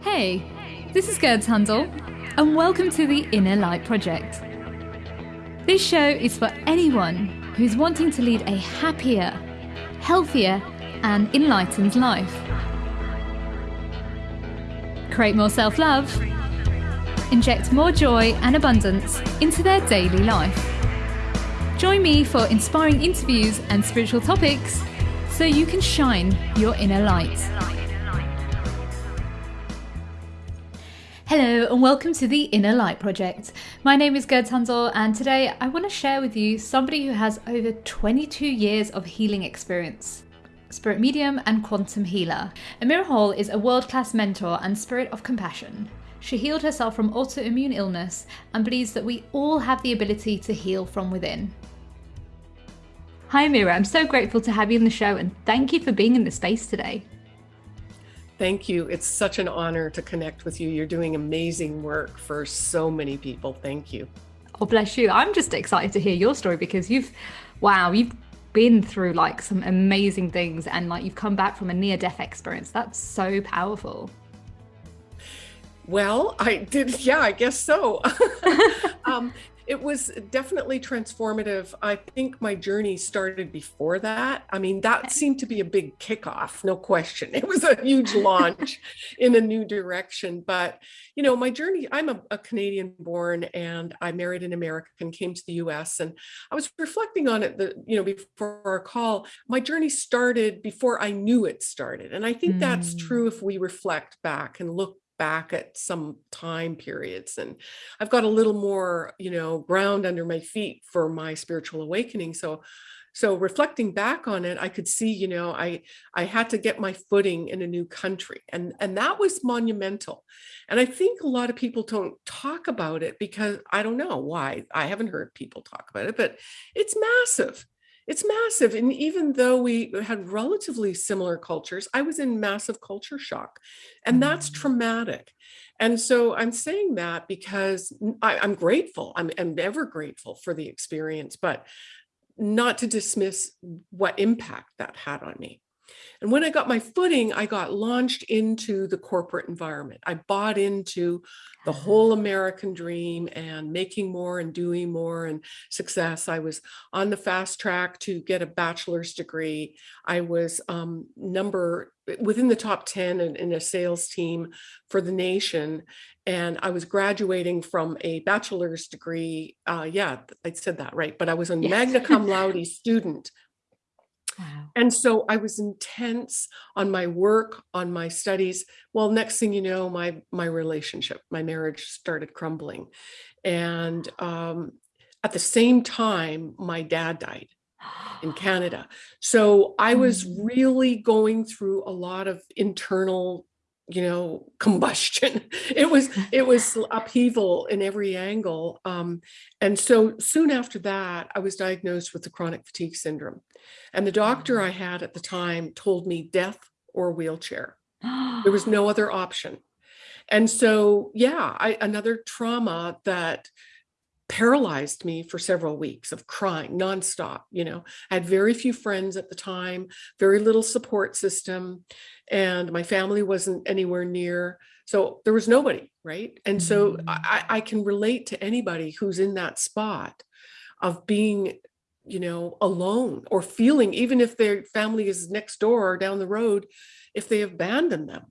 Hey, this is Gerd Tundle, and welcome to the Inner Light Project. This show is for anyone who's wanting to lead a happier, healthier, and enlightened life. Create more self love, inject more joy and abundance into their daily life. Join me for inspiring interviews and spiritual topics so you can shine your inner light. Hello and welcome to the Inner Light Project. My name is Gerd Tundle and today I want to share with you somebody who has over 22 years of healing experience. Spirit medium and quantum healer. Amira Hall is a world class mentor and spirit of compassion. She healed herself from autoimmune illness and believes that we all have the ability to heal from within. Hi, Amira. I'm so grateful to have you on the show and thank you for being in the space today. Thank you. It's such an honor to connect with you. You're doing amazing work for so many people. Thank you. Oh, bless you. I'm just excited to hear your story because you've, wow, you've been through like some amazing things and like you've come back from a near death experience. That's so powerful. Well, I did. Yeah, I guess so. um, it was definitely transformative. I think my journey started before that. I mean, that seemed to be a big kickoff, no question. It was a huge launch in a new direction. But, you know, my journey, I'm a, a, Canadian born and I married an American, came to the US. And I was reflecting on it, the, you know, before our call, my journey started before I knew it started. And I think mm. that's true if we reflect back and look back at some time periods and i've got a little more you know ground under my feet for my spiritual awakening so so reflecting back on it i could see you know i i had to get my footing in a new country and and that was monumental and i think a lot of people don't talk about it because i don't know why i haven't heard people talk about it but it's massive it's massive. And even though we had relatively similar cultures, I was in massive culture shock. And that's mm. traumatic. And so I'm saying that because I, am grateful. I'm, I'm ever grateful for the experience, but not to dismiss what impact that had on me. And when I got my footing, I got launched into the corporate environment. I bought into the whole American dream and making more and doing more and success. I was on the fast track to get a bachelor's degree. I was um, number within the top 10 in, in, a sales team for the nation. And I was graduating from a bachelor's degree. Uh, yeah, I said that right. But I was a yes. magna cum laude student Wow. And so I was intense on my work, on my studies. Well, next thing you know, my my relationship, my marriage started crumbling. And um, at the same time, my dad died in Canada. So I was mm. really going through a lot of internal you know combustion. It was it was upheaval in every angle um, and so soon after that i was diagnosed with the chronic fatigue syndrome and the doctor i had at the time told me death or wheelchair. There was no other option. And so yeah I, another trauma that paralyzed me for several weeks of crying nonstop. You know, I had very few friends at the time, very little support system, and my family wasn't anywhere near. So there was nobody, right? And so mm. I, I can relate to anybody who's in that spot of being you know alone or feeling even if their family is next door or down the road if they abandon them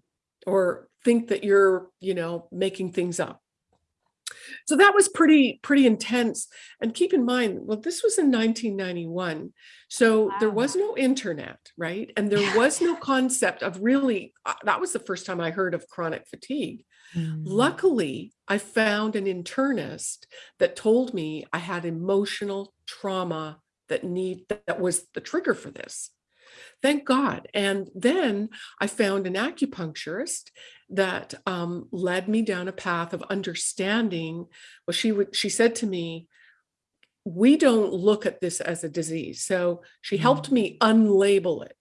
or think that you're you know making things up so that was pretty, pretty intense. And keep in mind, well, this was in 1991. So wow. there was no internet, right? And there was no concept of really, uh, that was the first time I heard of chronic fatigue. Mm. Luckily, I found an internist that told me I had emotional trauma that need that was the trigger for this thank God. And then I found an acupuncturist that um, led me down a path of understanding. Well, she would, she said to me, we don't look at this as a disease. So she helped mm. me unlabel it.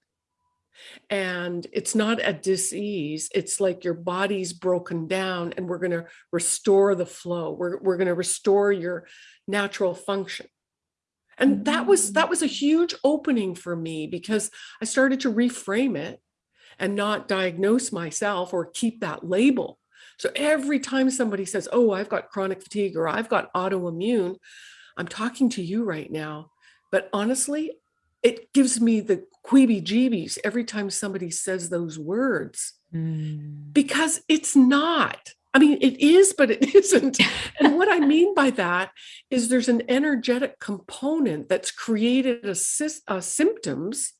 And it's not a disease. It's like your body's broken down and we're going to restore the flow. We're, we're going to restore your natural function and that was that was a huge opening for me because i started to reframe it and not diagnose myself or keep that label. So every time somebody says, oh, I've got chronic fatigue or I've got autoimmune, I'm talking to you right now. But honestly, it gives me the queeby jeebies every time somebody says those words mm. because it's not. I mean, it is, but it isn't. and what I mean by that is there's an energetic component that's created a, a symptoms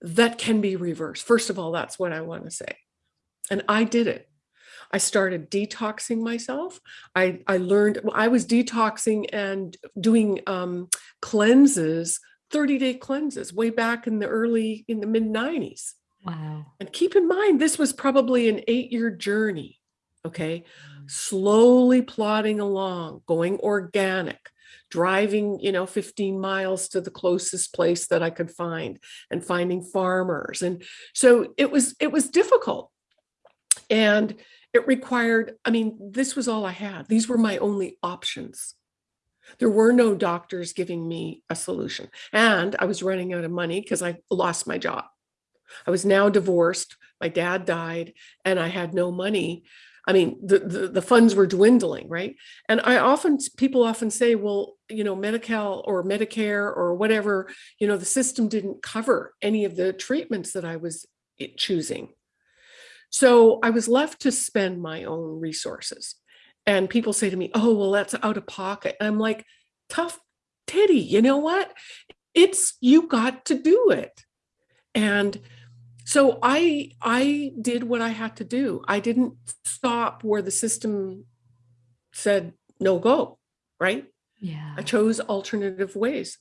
that can be reversed. First of all, that's what I want to say. And I did it. I started detoxing myself. I, I learned, I was detoxing and doing um, cleanses, 30 day cleanses way back in the early, in the mid 90s. Wow. And keep in mind, this was probably an eight year journey. Okay. Slowly plodding along, going organic, driving, you know, 15 miles to the closest place that I could find and finding farmers. And so it was, it was difficult. And it required, I mean, this was all I had. These were my only options. There were no doctors giving me a solution. And I was running out of money because I lost my job. I was now divorced. My dad died and I had no money I mean, the, the, the, funds were dwindling, right? And I often, people often say, well, you know, Medi-Cal or Medicare or whatever, you know, the system didn't cover any of the treatments that I was eh, choosing. So I was left to spend my own resources. And people say to me, oh, well, that's out of pocket. And I'm like, tough titty, you know what? It's, you got to do it. And so I I did what I had to do. I didn't stop where the system said no go, right? Yeah. I chose alternative ways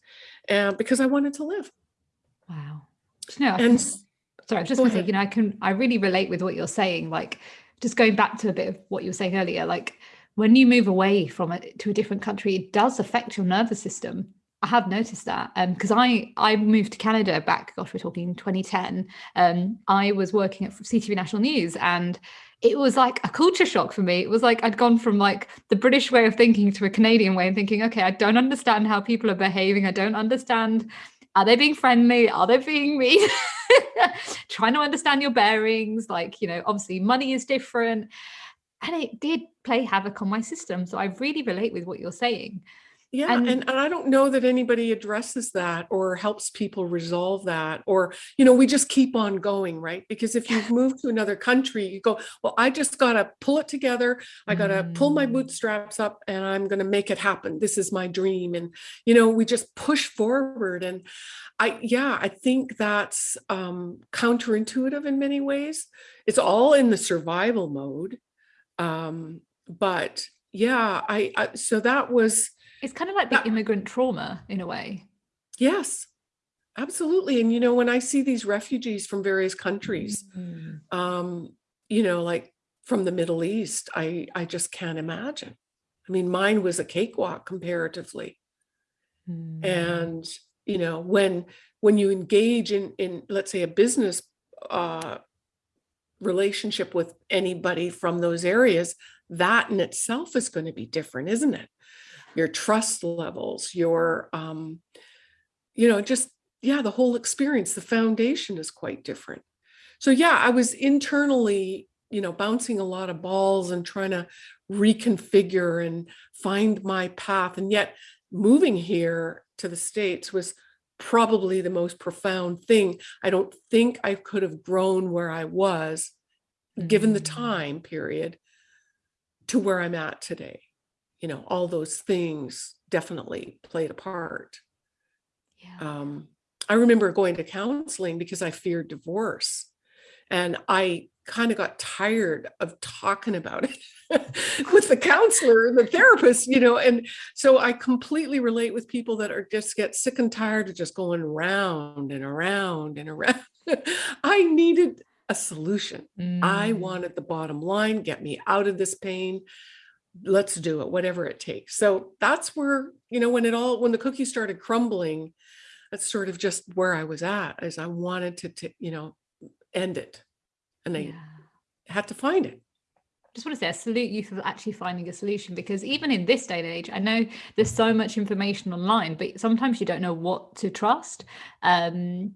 and because I wanted to live. Wow. No, and sorry, I was just gonna say, you know, I can I really relate with what you're saying. Like just going back to a bit of what you were saying earlier, like when you move away from it to a different country, it does affect your nervous system I have noticed that because um, I I moved to Canada back, gosh, we're talking 2010. Um, I was working at CTV National News and it was like a culture shock for me. It was like I'd gone from like the British way of thinking to a Canadian way and thinking, okay, I don't understand how people are behaving. I don't understand. Are they being friendly? Are they being mean? Trying to understand your bearings. Like, you know, obviously money is different. And it did play havoc on my system. So I really relate with what you're saying. Yeah, and, and, and I don't know that anybody addresses that or helps people resolve that, or you know, we just keep on going, right? Because if you've moved to another country, you go, well, I just gotta pull it together. I gotta mm. pull my mm. bootstraps up, and I'm gonna make it happen. This is my dream, and you know, we just push forward. And I, yeah, I think that's um, counterintuitive in many ways. It's all in the survival mode, um, but yeah, I, I so that was it's kind of like the that, immigrant trauma in a way. Yes, absolutely. And, you know, when I see these refugees from various countries, mm. um, you know, like from the Middle East, I, I just can't imagine. I mean, mine was a cakewalk comparatively. Mm. And, you know, when, when you engage in, in, let's say a business uh, relationship with anybody from those areas, that in itself is going to be different, isn't it? Your trust levels, your, um, you know, just, yeah, the whole experience, the foundation is quite different. So yeah, I was internally, you know, bouncing a lot of balls and trying to reconfigure and find my path. And yet moving here to the States was probably the most profound thing. I don't think I could have grown where I was given the mm. time period to where I'm at today you know, all those things definitely played a part. Yeah. Um, I remember going to counseling because I feared divorce. And I kind of got tired of talking about it with the counselor, the therapist, you know, and so I completely relate with people that are just get sick and tired of just going around and around and around. I needed a solution. Mm. I wanted the bottom line, get me out of this pain let's do it, whatever it takes. So that's where, you know, when it all, when the cookie started crumbling, that's sort of just where I was at as I wanted to, to you know, end it. And I yeah. had to find it just want to say I salute you for actually finding a solution because even in this day and age, I know there's so much information online, but sometimes you don't know what to trust. Um,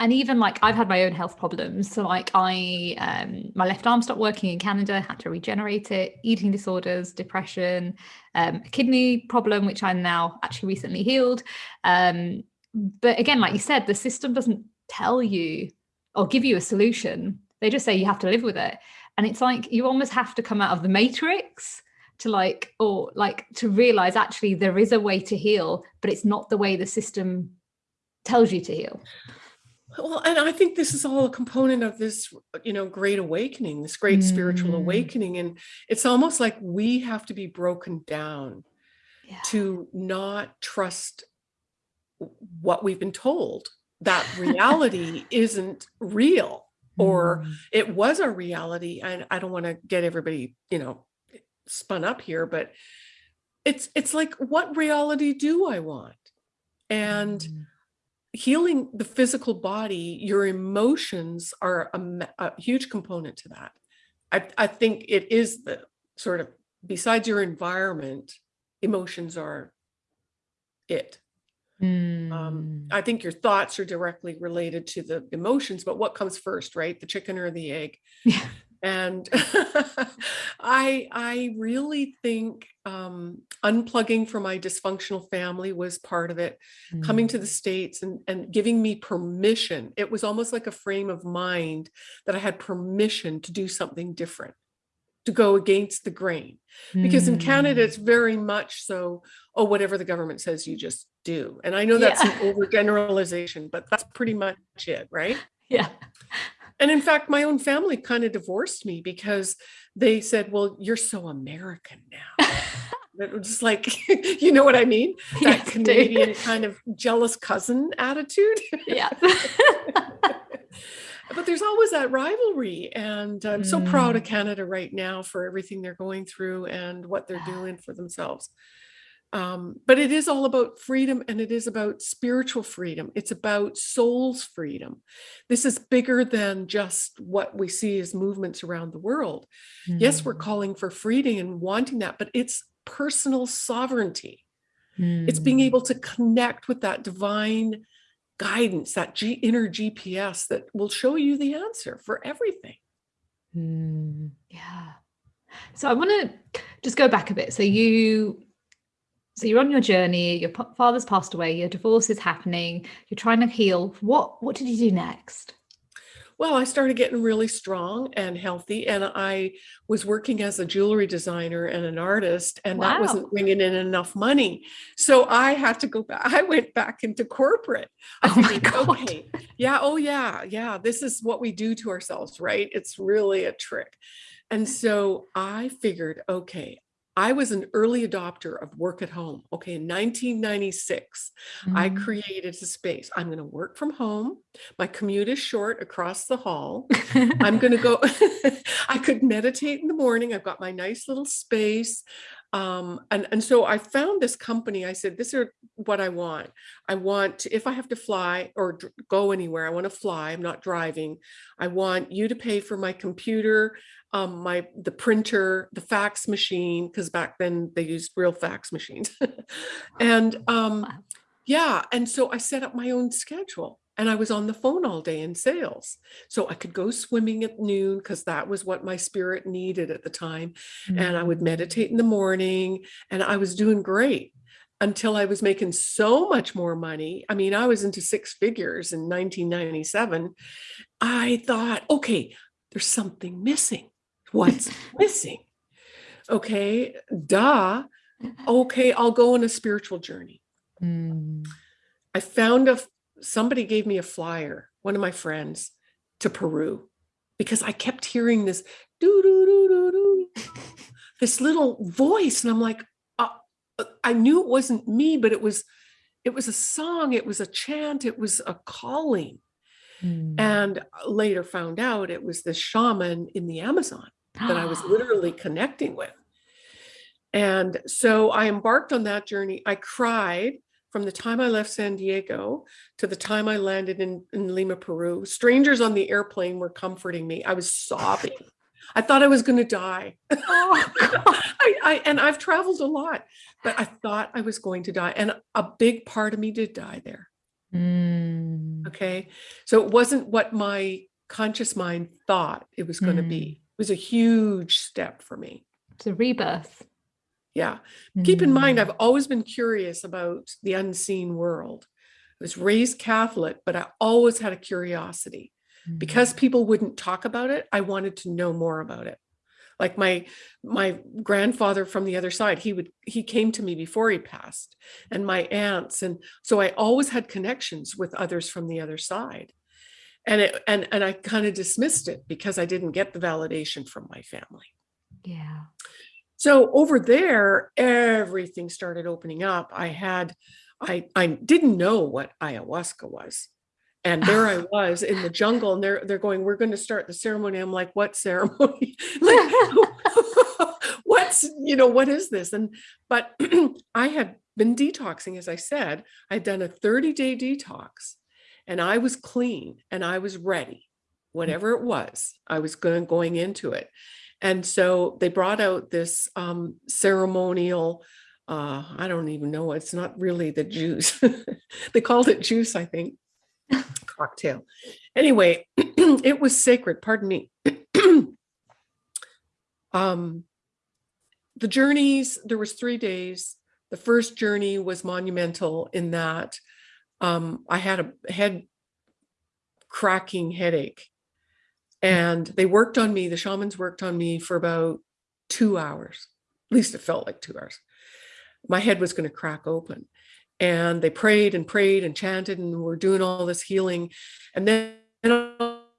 and even like I've had my own health problems. So like I, um, my left arm stopped working in Canada, had to regenerate it, eating disorders, depression, um, a kidney problem, which I'm now actually recently healed. Um, but again, like you said, the system doesn't tell you or give you a solution. They just say you have to live with it. And it's like you almost have to come out of the matrix to like, or like to realize actually there is a way to heal, but it's not the way the system tells you to heal. Well, and I think this is all a component of this, you know, great awakening, this great mm. spiritual awakening. And it's almost like we have to be broken down yeah. to not trust what we've been told that reality isn't real or mm. it was a reality. And I don't want to get everybody, you know, spun up here, but it's it's like what reality do I want? And mm healing the physical body, your emotions are a, a huge component to that. I, I think it is the sort of, besides your environment, emotions are it. Mm. Um, hmm. I think your thoughts are directly related to the emotions, but what comes first, right? The chicken or the egg? Yeah and I I really think um, unplugging from my dysfunctional family was part of it. Mm. Coming to the mm. states and and giving me permission. It was almost like a frame of mind that I had permission to do something different, to go against the grain. Because mm. in Canada, it's mm. very much so. Oh, whatever the government says, you just do. And I know that's yeah. an overgeneralization, but that's pretty much it, right? Yeah. And in fact, my own family kind of divorced me because they said, well, you're so American now. it was just like, you know what I mean? That yes, Canadian kind of jealous cousin attitude. Yeah. but there's always that rivalry. And I'm mm. so proud of mm. Canada right now for everything they're going through and what they're doing for themselves. Um, but it is all about freedom and it is about spiritual freedom. It's about soul's freedom. This is bigger than just what we see as movements around the world. Mm. Yes, we're mm. calling for freedom and wanting that, but it's personal sovereignty. Mm. It's being able mm. to connect with that divine guidance, that G inner GPS that will show you the answer for everything. Mm. Yeah. So I want to just go back a bit. So you so you're on your journey, your father's passed away, your divorce is happening, you're trying to heal. What what did you do next? Well, I started getting really strong and healthy, and I was working as a jewelry designer and an artist, and wow. that wasn't bringing in enough money. So I had to go back. I went back into corporate. I oh my God. Okay, yeah, oh yeah, yeah. This is what we do to ourselves, right? It's really a trick. And so I figured, okay, I was an early adopter of work at home. Okay, in 1996, mm. I created a space. I'm going to work from home. My commute is short across the hall. I'm going to go, I could meditate in the morning. I've got my nice little space. Um, and, and so I found this company. I said, this is what I want. I want, to, if I have to fly or go anywhere, I want to fly. I'm not driving. I want you to pay for my computer, um, my the printer, the fax machine, because back then they used real fax machines. and um, yeah, and so I set up my own schedule and I was on the phone all day in sales. So I could go swimming at noon because that was what my spirit needed at the time. Mm -hmm. And I would mm. meditate in the morning and I was doing great until I was making so much more money. I mean, I was into six figures in 1997. I thought, okay, there's something missing. What's missing? Okay, duh. Okay, I'll go on a spiritual journey. Mm. I found a somebody gave me a flyer, one of my friends, to Peru, because I kept hearing this doo doo doo doo doo, this little voice, and I'm like, uh, uh, I knew it wasn't me, but it was, it was a song, it was a chant, it was a calling, mm. and later found out it was this shaman in the Amazon that I was literally connecting with. And so I embarked on that journey. I cried from the time I left San Diego to the time I landed in, in Lima, Peru, strangers on the airplane were comforting me. I was sobbing. I thought I was going to die. Oh, I, I, and I've traveled a lot, but I thought I was going to die. And a big part of me did die there. Mm. Okay. So it wasn't what my conscious mind thought it was going to mm. be. It was a huge step for me. It's a rebirth. Yeah. Mm. Keep in mind, I've mm. always been curious about the unseen world. I was raised Catholic, but I always had a curiosity. Mm. Because people wouldn't talk about it, I wanted to know more about it like my my grandfather from the other side he would he came to me before he passed and my aunts and so i always had connections with others from the other side and it and and i kind of dismissed it because i didn't get the validation from my family yeah so over there everything started opening up i had i i didn't know what ayahuasca was and there I was in the jungle, and they're they're going, "We're going to start the ceremony." I'm like, "What ceremony? like, what's you know what is this?" And but I had been detoxing, as I said, I'd done a 30 day detox, and I was clean and I was ready, mm. whatever it was. I was going going into it, and so they brought out this um, ceremonial. Uh, I don't even know. It's not really the juice. they called it juice, I think cocktail. Anyway, it was sacred, pardon me. um, the journeys, there was three days. The first journey was monumental in that um, I had a head cracking headache and they worked on me. The shamans worked on me for about two hours. At least it felt like two hours. My head was going to crack open and they prayed and prayed and chanted and were doing all this healing and then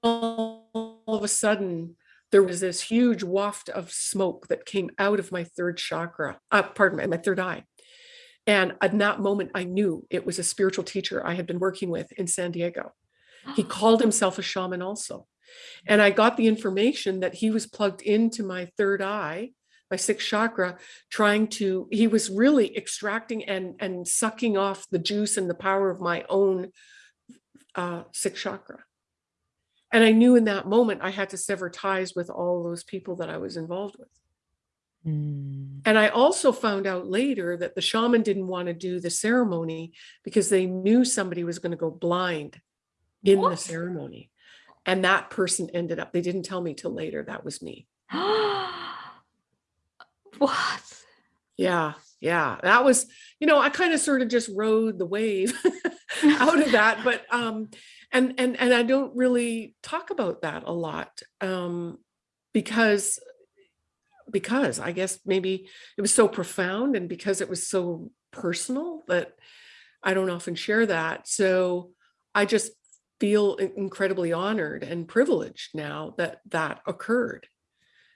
all of a sudden there was this huge waft of smoke that came out of my third chakra uh, pardon me my third eye and at that moment i knew it was a spiritual teacher i had been working with in san diego he called himself a shaman also and i got the information that he was plugged into my third eye my sixth chakra, trying to, he was really extracting and, and sucking off the juice and the power of my own uh, sixth chakra. And I knew in that moment I had to sever ties with all those people that I was involved with. Mm. And I also found out later that the shaman didn't want to do the ceremony because they knew somebody was going to go blind in what? the ceremony. And that person ended up, they didn't tell me till later that was me. What? Yeah, yeah. That was, you know, I kind of sort of just rode the wave out of that, but um and and and I don't really talk about that a lot um because because I guess maybe it was so profound and because it was so personal that I don't often share that. So I just feel incredibly honored and privileged now that that occurred.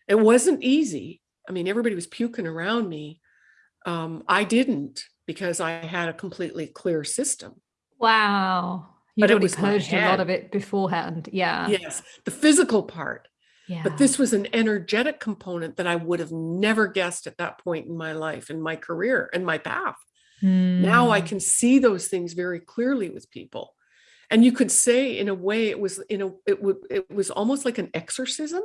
It wasn't easy. I mean, everybody was puking around me. Um, I didn't because I had a completely clear system. Wow. you but already purged a lot of it beforehand. Yeah. Yes. The physical part. Yeah. But this was an energetic component that I would have never guessed at that point in my life, in my career, and my path. Mm. Now I hmm. can see those things very clearly with people. And you could say in a way it was in a it would it was almost like an exorcism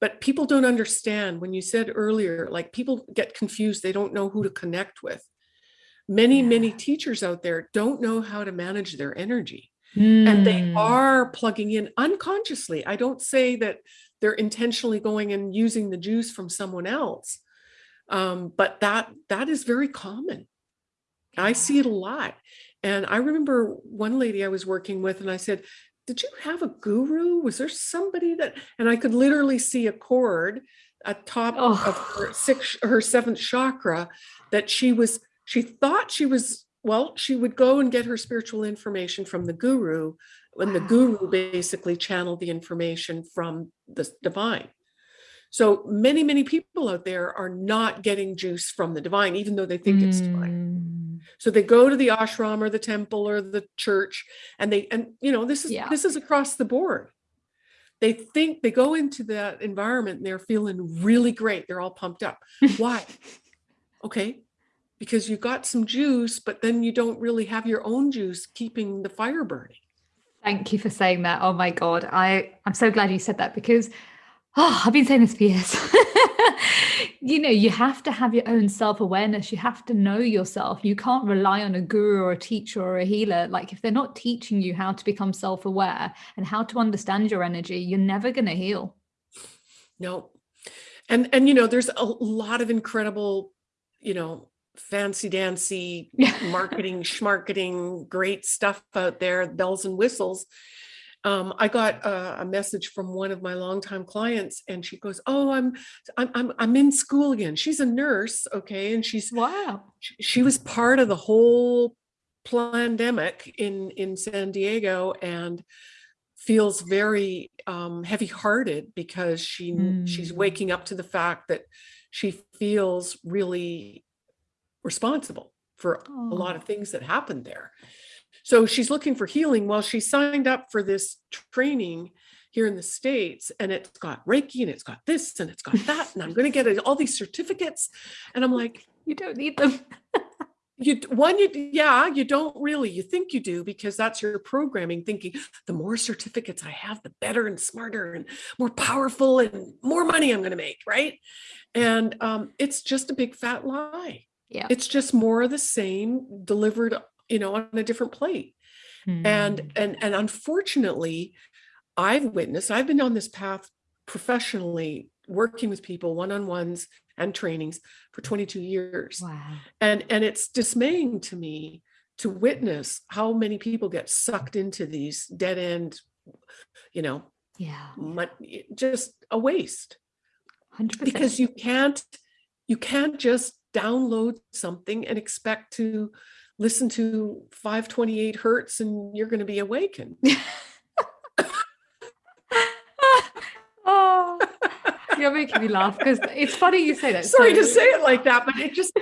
but people don't understand when you said earlier like people get confused they don't know who to connect with many yeah. many teachers out there don't know how to manage their energy mm. and they hmm. are plugging in unconsciously i don't say that they're intentionally going and using the juice from someone else um, but that that is very common i see it a lot and i remember one lady i was working with and i said did you have a guru? Was there somebody that, and I could literally see a cord atop oh. of her oh. sixth, her seventh chakra that she was, she thought she was, well, she would go and get her spiritual information from the guru when wow. the guru basically channeled the information from the divine. So many, many people out there are not getting juice from the divine, even though they think mm. it's divine. So they go to the ashram or the temple or the church and they, and you know, this is, yeah. this is across the board. They think they go into that environment and they're feeling really great. They're all pumped up. Why? okay. Because you got some juice, but then you don't really have your own juice keeping the fire burning. Thank you for saying that. Oh my God. I, I'm so glad you said that because oh, I've been saying this for years. you know, you have to have your own self-awareness. You have to know yourself. You can't rely on a guru or a teacher or a healer. Like if they're not teaching you how to become self-aware and how to understand your energy, you're never going to heal. No. And and you know, there's a lot of incredible, you know, fancy dancy marketing, schmarketing, great stuff out there, bells and whistles um, I got a, a, message from one of my longtime clients and she goes, oh, I'm, I'm, I'm, in school again. She's a nurse. Okay. And she's, wow. She, she was part of the whole pandemic in, in San Diego and feels very um, heavy hearted because she, mm. she's hmm. waking up to the fact that she feels really responsible for oh. a lot of things that happened there. So she's looking for healing. Well, she signed up for this training here in the States and it's got Reiki and it's got this and it's got that. And I'm going to get all these certificates. And I'm like, you don't need them. you one you yeah you don't really you think you do because that's your programming thinking the more certificates i have the better and smarter and more powerful and more money i'm going to make right and um, it's just a big fat lie yeah it's just more of the same delivered you know, on a different plate. Mm. And hmm. and and unfortunately, I've witnessed, I've been on this path professionally working with people one-on-ones and trainings for 22 years. Wow. And and it's dismaying to me to witness how many people get sucked into these dead end, you know, yeah, just a waste. 100%. Because you can't you can't just download something and expect to listen to 528 hertz and you're going to be awakened. oh, you're making me laugh because it's funny you say that. Sorry so, to say it like that, but it just,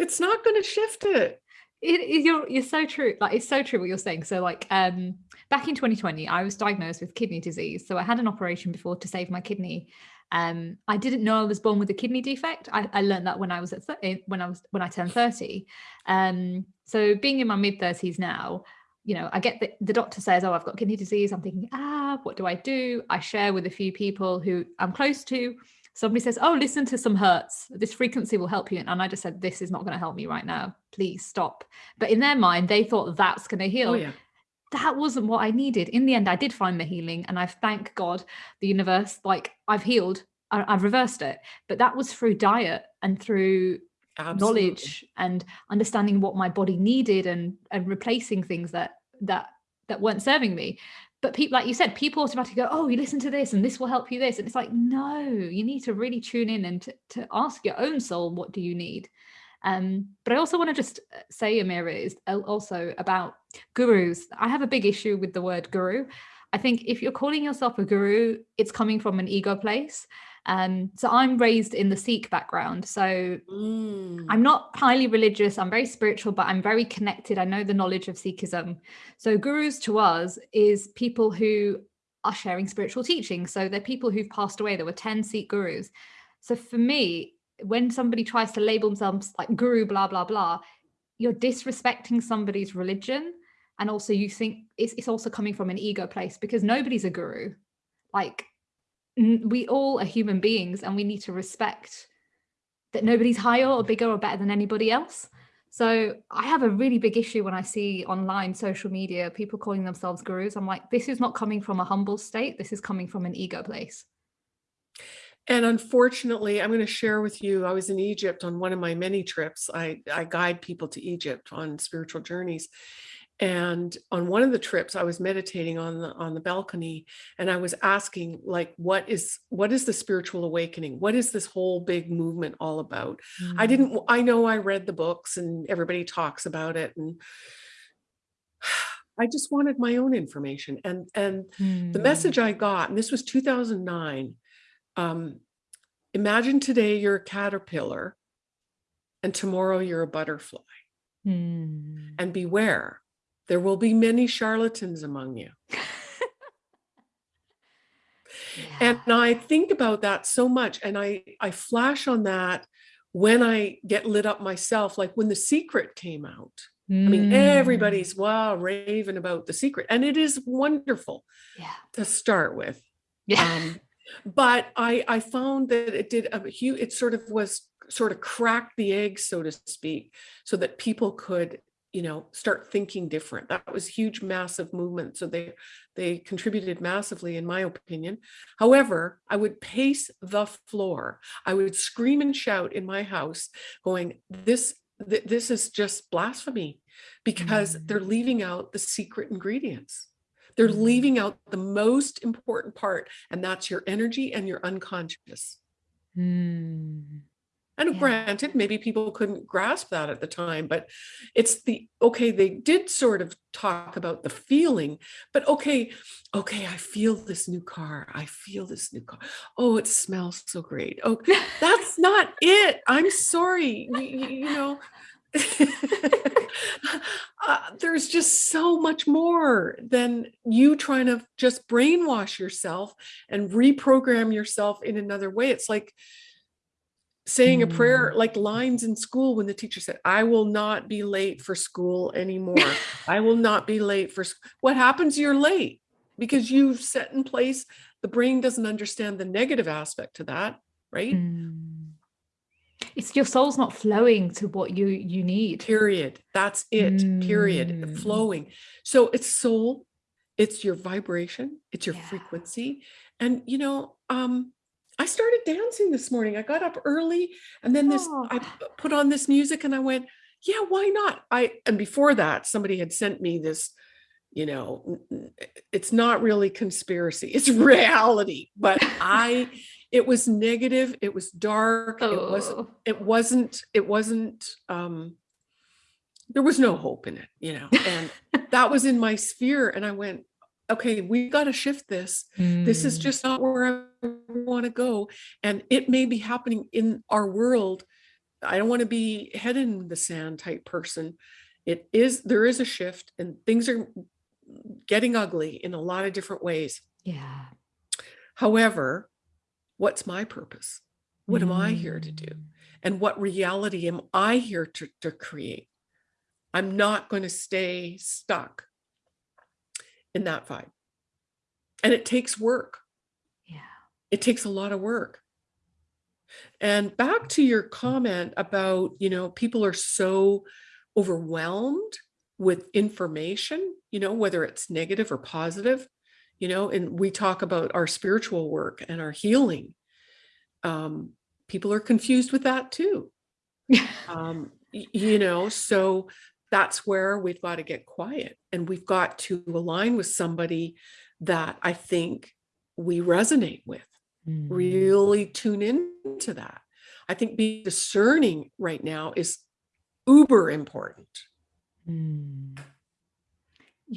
it's not going to shift it. It, you're you're so true. Like it's so true what you're saying. So like um back in 2020, I was diagnosed with kidney disease. So I had an operation before to save my kidney. Um, I didn't know I was born with a kidney defect. I, I learned that when I was at eh, when I was when I turned 30. Um, so being in my mid 30s now, you know, I get the, the doctor says, "Oh, I've got kidney disease." I'm thinking, "Ah, what do I do?" I share with a few people who I'm close to. Somebody says, "Oh, listen to some hertz. This frequency will help you." And I just said, "This is not going to help me right now. Please stop." But in their mind, they thought that's going to heal. Oh, yeah that wasn't what I needed. In the end, I did find the healing and I thank God, the universe, like I've healed, I, have reversed it. But that was through diet and through Absolutely. knowledge and understanding what my body needed and and replacing things that that that weren't serving me. But people, like you said, people automatically go, "Oh, you listen to this, and this will help you." This, and it's like, no, you need to really tune in and to, to ask your own soul, "What do you need?" Um, but I also want to just uh, say, Amira, is also about gurus. I have a big issue with the word guru. I think if you're calling yourself a guru, it's coming from an ego place. Um, so I'm raised in the Sikh background. So mm. I'm not highly religious, I'm very spiritual, but I'm very connected. I know the knowledge of Sikhism. So gurus to us is people who are sharing spiritual teaching. So they're people who've passed away. There were 10 Sikh gurus. So for me, when somebody tries to label themselves like guru, blah, blah, blah, you're disrespecting somebody's religion. And also you think it's, it's also coming from an ego place because nobody's a guru. Like we all are human beings and we need to respect that nobody's higher or bigger or better than anybody else. So I have a really big issue when I see online social media people calling themselves gurus. I'm like, this is not coming from a humble state. This is coming from an ego place. And unfortunately, I'm going to share with you, I was in Egypt on one of my many trips. I, I guide people to Egypt on spiritual journeys. And on one of the trips, I was meditating on the on the balcony and I was asking, like, what is what is the spiritual awakening? What is this whole big movement all about? Mm. I didn't I know I read the books and everybody talks about it. And I just wanted my own information. And and mm. the message I got, and this was 2009 um, imagine today you're a caterpillar and tomorrow you're a butterfly. Hmm. And beware, there will be many charlatans among you. yeah. And I think about that so much and I, I flash on that when I get lit up myself, like when The Secret came out. Mm. I mean, hmm. everybody's wow, raving about The Secret. And it is wonderful yeah. to start with. Yeah. Um, but I, I found that it did a huge, it sort of was sort of cracked the egg, so to speak, so that people could, you know, start thinking different. That was huge, massive movement. So they, they contributed massively, in my opinion. However, I would pace the floor. I would scream and shout in my house going, this, th this is just blasphemy because mm. they're leaving out the secret ingredients. They're mm. leaving out the most important part, and that's your energy and your unconscious. Mm. And yeah. granted, maybe people couldn't grasp that at the time, but it's the, okay, they did sort of talk about the feeling, but okay, okay, I feel this new car. I feel this new car. Oh, it smells so great. Oh, that's not it. I'm sorry. you, you know, uh, there's just so much more than you trying to just brainwash yourself and reprogram yourself in another way. It's like saying a prayer, mm. like lines in school when the teacher said, I will not be late for school anymore. I will not be late for what happens? You're late because you've set in place. The brain doesn't understand the negative aspect to that, right? Mm it's your soul's not flowing to what you you need. Period. That's it. Mm. period flowing. So it's soul it's your vibration it's your yeah. frequency. And you know um i started dancing this morning. I got up early and then this oh. i put on this music and i went yeah why not? I and before that somebody had sent me this you know it's not really conspiracy it's reality. But i it was negative it was dark oh. it was oh. it wasn't it wasn't um there was no hope in it you know and that was in my sphere and i went okay we got to shift this mm. this is mm. just not where i want to go and it may be happening in our world i don't want to be head in the sand type person it is there is a shift and things are getting ugly in a lot of different ways yeah however what's my purpose? What mm. am I here to do? Mm. And what reality am I here to, to create? I'm not going to stay stuck in that vibe. And it takes work. Yeah. It takes a lot of work. And back to your comment about, you know, people are so overwhelmed with information, you know, whether it's negative or positive you know, and we talk about our spiritual work and our healing. Um, people are confused with that too. um, you know, so that's where we've got to get quiet and we've got to align with somebody that I think we resonate with, mm. really tune into that. I think being discerning right now is uber important. Mm.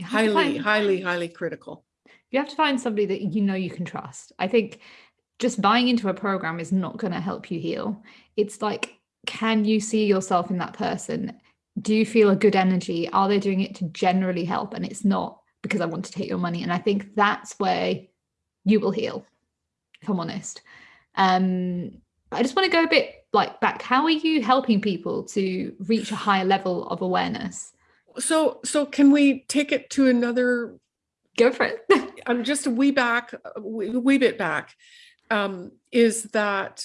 Highly, find, highly, highly critical you have to find somebody that you know you can trust. I think just buying into a program is not going to help you heal. It's like, can you see yourself in that person? Do you feel a good energy? Are they doing it to generally help? And it's not because I want to take your money. And I think that's where you will heal, if I'm honest. Um, I just want to go a bit like back. How are you helping people to reach a higher level of awareness? So, so can we take it to another Go for it. I'm just a wee back, a wee, bit back, um, is that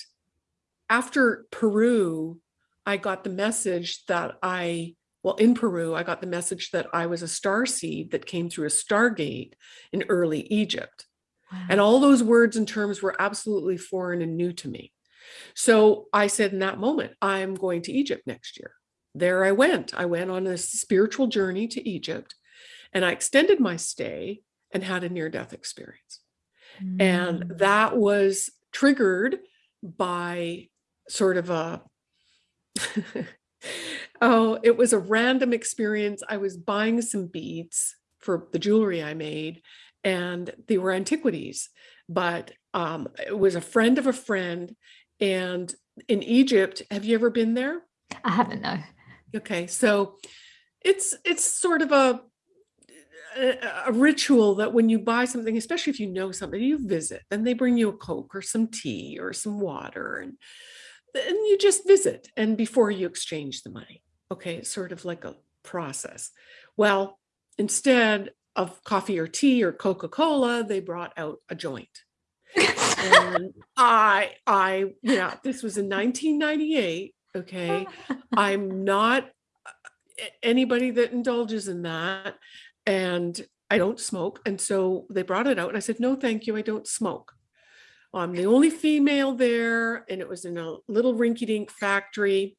after Peru, I got the message that I, well, in Peru, I got the message that I was a star seed that came through a stargate in early Egypt. Wow. And all those words and terms were absolutely foreign and new to me. So I said in that moment, I'm going to Egypt next year. There I went. I went on a spiritual journey to Egypt and I extended my stay and had a near death experience. Mm. And that was triggered by sort of a, oh, it was a random experience. I was buying some beads for the jewelry I made, and they were antiquities, but um, it was a friend of a friend. And in Egypt, have you ever been there? I haven't, no. Okay, so it's it's sort of a a, ritual that when you buy something, especially if you know somebody, you visit, then they bring you a Coke or some tea or some water and, and you just visit and before you exchange the money. Okay, it's sort of like a process. Well, instead of coffee or tea or Coca-Cola, they brought out a joint. and I, I, yeah, this was in 1998. Okay. I'm not uh, anybody that indulges in that. And I don't smoke. And so they brought it out and I said, no, thank you. I don't smoke. I'm the only female there. And it was in a little rinky dink factory.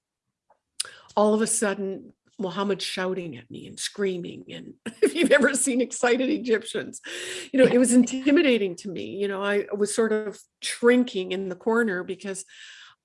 All of a sudden, Muhammad shouting at me and screaming. And if you've ever seen excited Egyptians, you know, it was intimidating to me. You know, I was sort of shrinking in the corner because,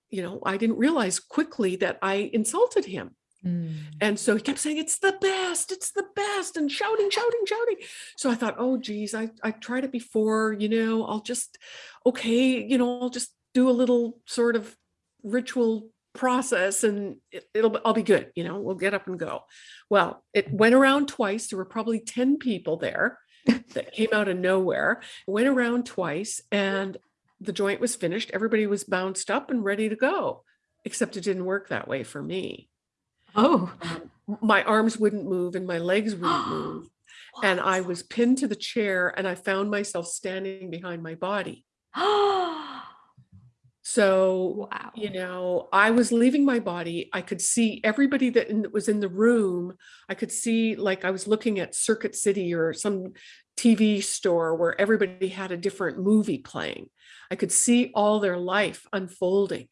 you know, I didn't realize quickly that I insulted him. Mm. And so he kept saying, it's the best, it's the best, and shouting, shouting, shouting. So I thought, oh, geez, I, I tried it before, you know, I'll just, okay, you know, I'll just do a little sort of ritual process and it, will I'll be good. You know, we'll get up and go. Well, it went around twice. There were probably 10 people there that came out of nowhere, went around twice and the joint was finished. Everybody was bounced up and ready to go, except it didn't work that way for me. Oh, um, my arms wouldn't move and my legs wouldn't move. and I was pinned to the chair and I found myself standing behind my body. So, wow. you know, I was leaving my body. I could see everybody that in, was in the room. I could see, like, I was looking at Circuit City or some TV store where everybody had a different movie playing. I could see all their life unfolding.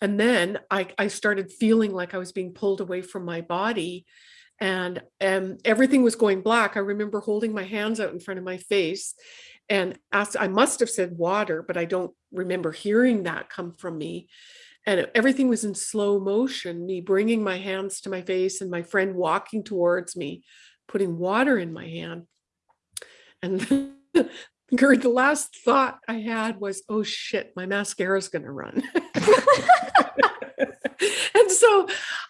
And then I, I started feeling like I was being pulled away from my body and, and everything was going black. I remember holding my hands out in front of my face and asked, I must have said water, but I don't remember hearing that come from me. And everything was in slow motion, me bringing my hands to my face and my friend walking towards me, putting water in my hand. And the last thought I had was, oh shit, my mascara is going to run. and so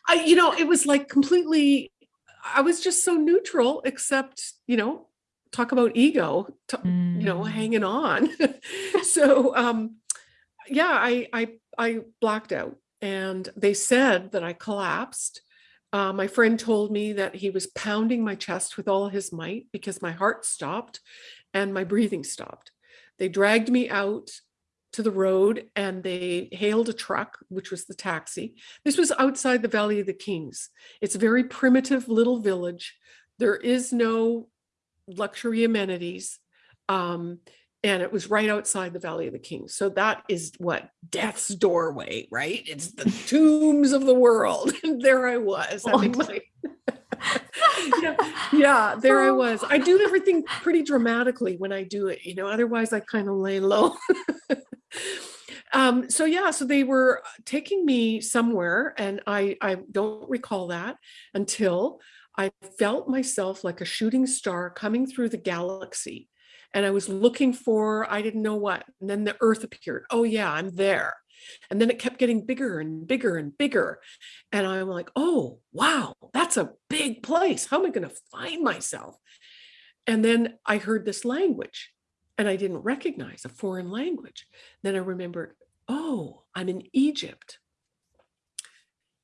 I, you know, it was like completely, I was just so neutral, except, you know, talk about ego, mm. you know, mm. hanging on. so, um, yeah, I, I, I blacked out and they said that I collapsed. Uh, my friend told me that he was pounding my chest with all his might because my heart stopped and my breathing stopped. They dragged me out to the road and they hailed a truck, which was the taxi. This was outside the Valley of the Kings. It's a very primitive little village. There is no luxury amenities. Um, and it was right outside the Valley of the Kings. So that is what death's doorway, right? It's the tombs of the world. And there I was having my yeah, yeah, there I was. I do everything pretty dramatically when I do it, you know, otherwise I kind of lay low. Um, so yeah, so they were taking me somewhere and I, I don't recall that until I felt myself like a shooting star coming through the galaxy. And I was looking for, I didn't know what. And then the earth appeared. Oh, yeah, I'm there. And then it kept getting bigger and bigger and bigger. And I'm like, oh, wow, that's a big place. How am I going to find myself? And then I heard this language and I didn't recognize a foreign language. Then I remembered, oh, I'm in Egypt.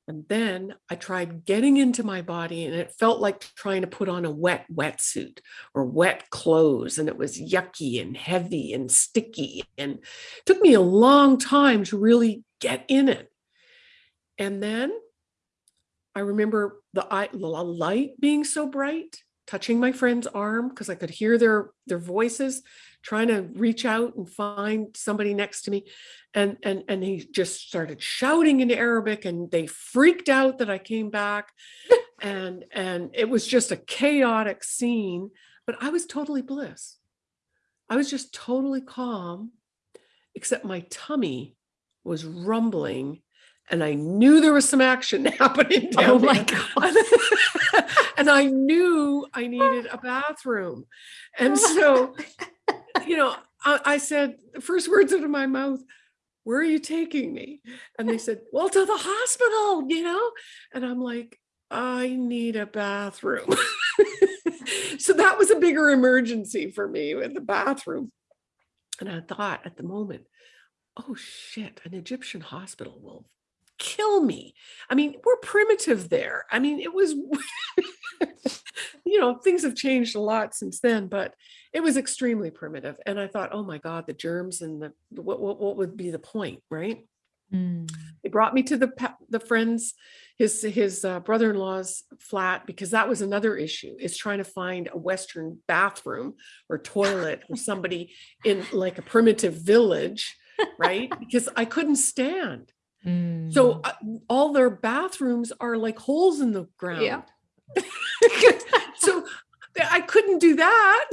And then I tried getting into my body and it felt like trying to put on a wet wetsuit or wet clothes. And it was yucky and heavy and sticky. And it took me a long time to really get in it. And then I remember the, the light being so bright, touching my friend's arm because I could hear their, their voices trying to reach out and find somebody next to me. And, and, and he just started shouting in Arabic and they freaked out that I came back. and, and it was just a chaotic scene, but I was totally bliss. I was just totally calm, except my tummy was rumbling and I knew there was some action happening down oh my God. and I knew I needed a bathroom. And so you know, I, I said, the first words out of my mouth, where are you taking me? And they said, well, to the hospital, you know? And I'm like, I need a bathroom. so that was a bigger emergency for me with the bathroom. And I thought at the moment, oh shit, an Egyptian hospital will kill me. I mean, we're primitive there. I mean, it was, you know, things have changed a lot since then, but it was extremely primitive. And I thought, oh my God, the germs and the, what, what, what would be the point, right? Mm. They brought me to the the friends, his his uh, brother-in-law's flat because that was another issue. Is trying to find a Western bathroom or toilet or somebody in like a primitive village, right? because I couldn't stand. Mm. So uh, all their bathrooms are like holes in the ground. Yeah. so I couldn't do that.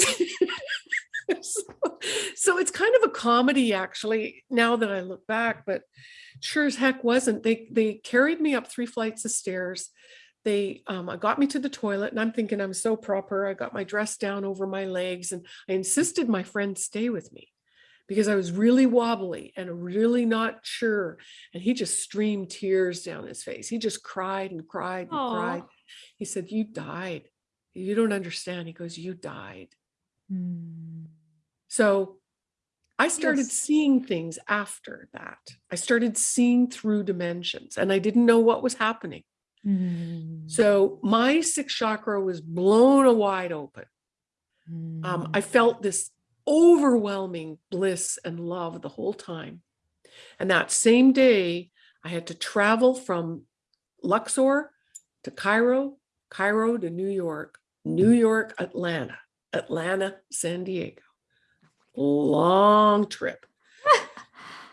so, so it's kind of a comedy actually now that I look back, but sure as heck wasn't. They they carried me up three flights of stairs. They um, got me to the toilet and I'm thinking I'm so proper. I got my dress down over my legs and I insisted my friend stay with me because I was really wobbly and really not sure. And he just streamed tears down his face. He just cried and cried and Aww. cried. He said, you died. You don't understand. He goes, you died. Mm. So I started yes. seeing things after that. I started seeing through dimensions and I didn't know what was happening. Mm. So my sixth chakra was blown wide open. Mm. Um, I felt this overwhelming bliss and love the whole time. And that same day, I had to travel from Luxor to Cairo, Cairo to New York, New mm. York, Atlanta, Atlanta, San Diego long trip.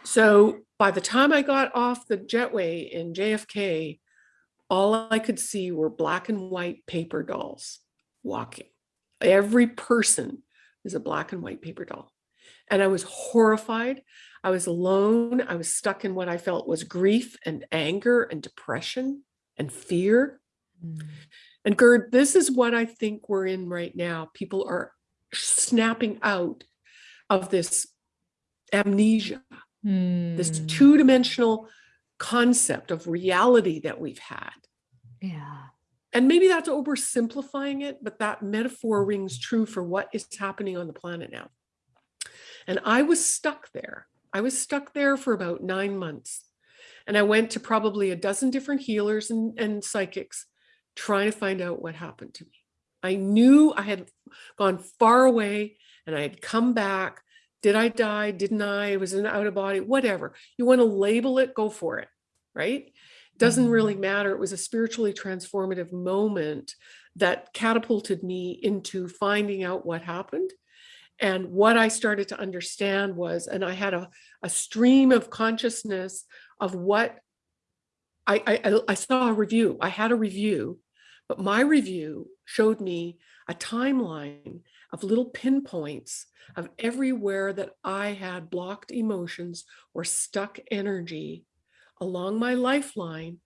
so by the time I got off the jetway in JFK, all I could see were black and white paper dolls walking. Every person is a black and white paper doll. And I was horrified. I was alone. I was stuck in what I felt was grief and anger and depression and fear. Mm. And Gerd, this is what I think we're in right now. People are snapping out of this amnesia, mm. this hmm. two-dimensional concept of reality that we've had. Yeah. And maybe that's oversimplifying it, but that metaphor rings true for what is happening on the planet now. And I was stuck there. I was stuck there for about nine months. And I went to probably a dozen different healers and, and psychics trying to find out what happened to me. I knew I had gone far away and I had come back. Did I die? Didn't I? It Was an out of body? Whatever. You want to label it, go for it, right? Doesn't really mm-hmm. matter. It was a spiritually transformative moment that catapulted me into finding out what happened. And what I started to understand was, and I had a, a stream of consciousness of what I, I, I saw a review. I had a review, but my review showed me a timeline of little pinpoints of everywhere that I had blocked emotions or stuck energy along my lifeline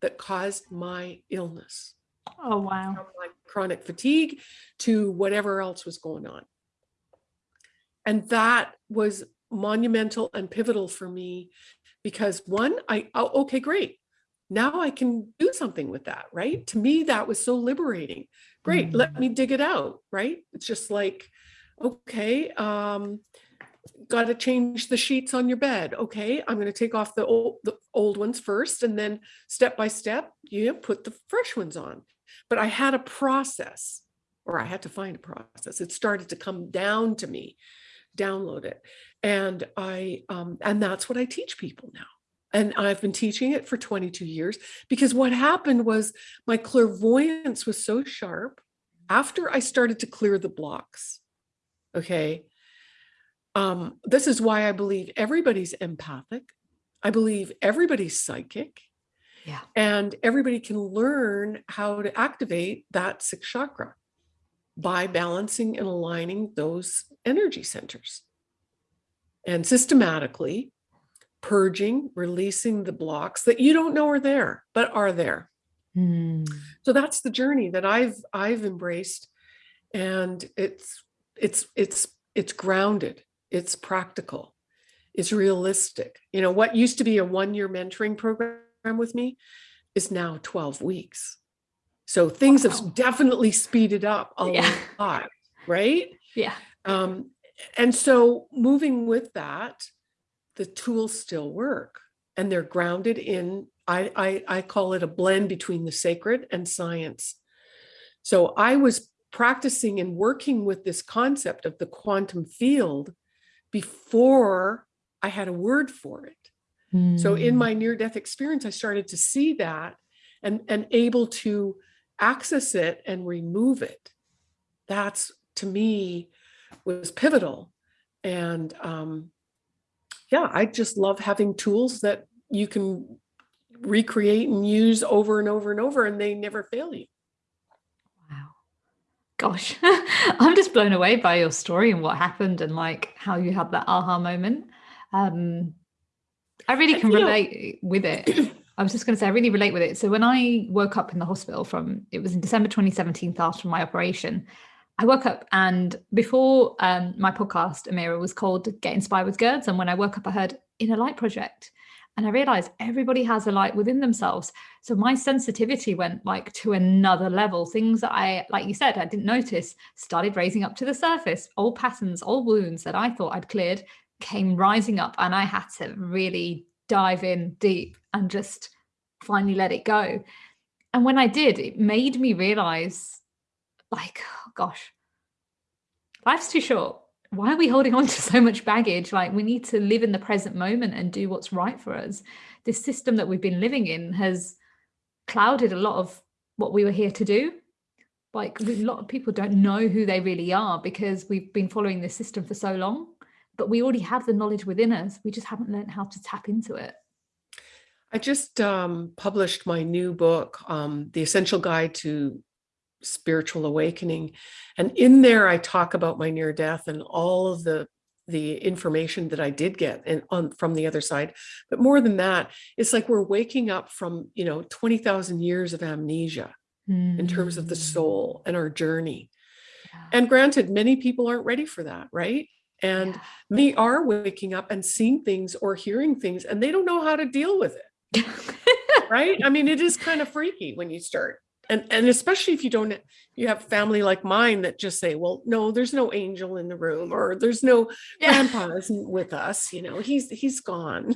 that caused my illness. Oh, wow. From my chronic fatigue to whatever else was going on. And that was monumental and pivotal for me because one, I, oh, okay, great. Now I can do something with that, right? To me, that was so liberating great mm -hmm. let me dig it out right it's just like okay um got to change the sheets on your bed. Okay i'm going to take off the old the old ones first and then step by step you put the fresh ones on. But i had a process or i had to find a process. It started to come down to me. Download it. And i um and that's what i teach people now. And I've been teaching it for 22 years because what happened was my clairvoyance was so sharp after I started to clear the blocks. Okay. Um, this is why I believe everybody's empathic. I believe everybody's psychic. Yeah. And everybody can learn how to activate that sixth chakra by balancing and aligning those energy centers. And systematically, purging, releasing the blocks that you don't know are there, but are there. Mm. So that's the journey that I've I've embraced, and it's it's it's it's grounded, it's practical, it's realistic. You know what used to be a one-year mentoring program with me is now 12 weeks. So things wow. have definitely speeded up a yeah. lot, right? Yeah. Um, and so moving with that, the tools still work. and they're grounded in I, I i call it a blend between the sacred and science so i was practicing and working with this concept of the quantum field before i had a word for it mm. so in hmm. my near death experience i started to see that and and able to access it and remove it that's to me was pivotal and um yeah i just love having tools that you can recreate and use over and over and over and they never fail you gosh i'm just blown away by your story and what happened and like how you had that aha moment um i really can relate with it I was just going to say, I really relate with it. So when I woke up in the hospital from, it was in December 2017 after my operation, I woke up and before um, my podcast, Amira, was called Get Inspired with Gerds. And when I woke up, I heard Inner Light Project. And I realized everybody has a light within themselves. So my sensitivity went like to another level. Things that I, like you said, I didn't notice started raising up to the surface. Old patterns, old wounds that I thought I'd cleared came rising up. And I had to really dive in deep and just finally let it go. And when I did, it made me realize, like, oh gosh, life's too short. Why are we holding on to so much baggage? Like, we need to live in the present moment and do what's right for us. This system that we've been living in has clouded a lot of what we were here to do. Like, a lot of people don't know who they really are because we've been following this system for so long but we already have the knowledge within us. We just haven't learned how to tap into it. I just um, published my new book, um, The Essential Guide to Spiritual Awakening. And in there, I talk about my near death and all of the the information that I did get and on from the other side. But more than that, it's like we're waking up from, you know, 20,000 years of amnesia mm. in terms of the hmm. soul and our journey. Yeah. And granted, many people aren't ready for that, right? and yeah. they are waking up and seeing things or hearing things and they don't know how to deal with it right i mean it is kind of freaky when you start and and especially if you don't you have family like mine that just say well no there's no angel in the room or there's no yeah. grandpa isn't with us you know he's he's gone